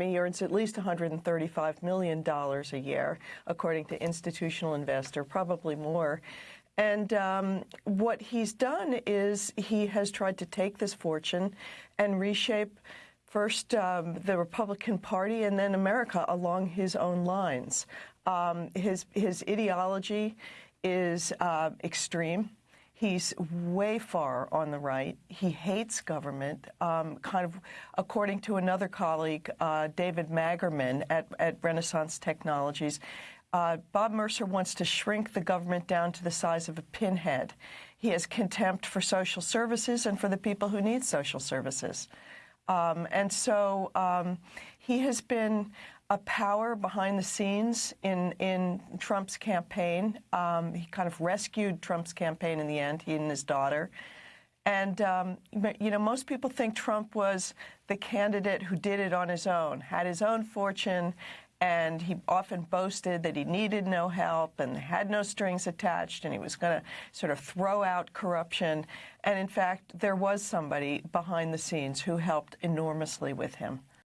He earns at least $135 million a year, according to Institutional Investor, probably more. And um, what he's done is he has tried to take this fortune and reshape first um, the Republican Party and then America along his own lines. Um, his his ideology is uh, extreme. He's way far on the right. He hates government. Um, kind of, according to another colleague, uh, David Magerman at, at Renaissance Technologies, uh, Bob Mercer wants to shrink the government down to the size of a pinhead. He has contempt for social services and for the people who need social services. Um, and so um, he has been a power behind the scenes in, in Trump's campaign. Um, he kind of rescued Trump's campaign in the end, he and his daughter. And, um, you know, most people think Trump was the candidate who did it on his own, had his own fortune, and he often boasted that he needed no help and had no strings attached and he was going to sort of throw out corruption. And in fact, there was somebody behind the scenes who helped enormously with him.